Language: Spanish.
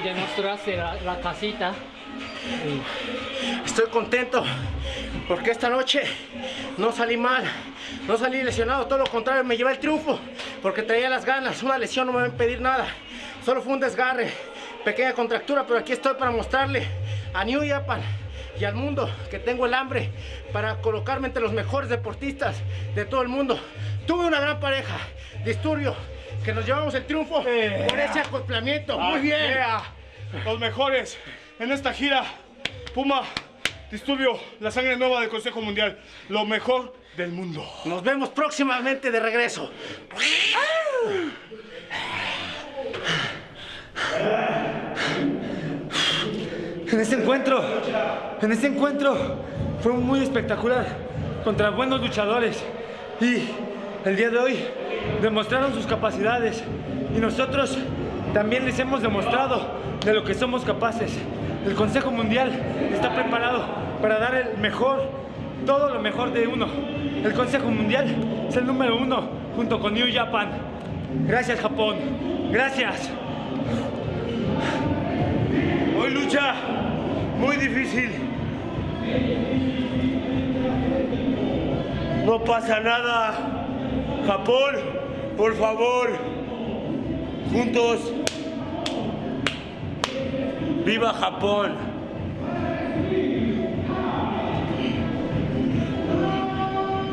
y demostraste la, la casita. Estoy contento porque esta noche no salí mal, no salí lesionado, todo lo contrario, me llevé el triunfo porque traía las ganas, una lesión no me va a impedir nada, solo fue un desgarre, pequeña contractura, pero aquí estoy para mostrarle a New Japan y al mundo que tengo el hambre para colocarme entre los mejores deportistas de todo el mundo. Tuve una gran pareja, Disturbio, que nos llevamos el triunfo por ese acoplamiento, muy bien. Los mejores en esta gira. Puma, Disturbio, la sangre nueva del Consejo Mundial. Lo mejor del mundo. Nos vemos próximamente de regreso. En este encuentro, en este encuentro fue muy espectacular contra buenos luchadores y el día de hoy demostraron sus capacidades y nosotros también les hemos demostrado de lo que somos capaces. El Consejo Mundial está preparado para dar el mejor, todo lo mejor de uno. El Consejo Mundial es el número uno junto con New Japan. Gracias Japón, gracias. Hoy lucha muy difícil. No pasa nada. Japón, por favor. Juntos. ¡Viva Japón!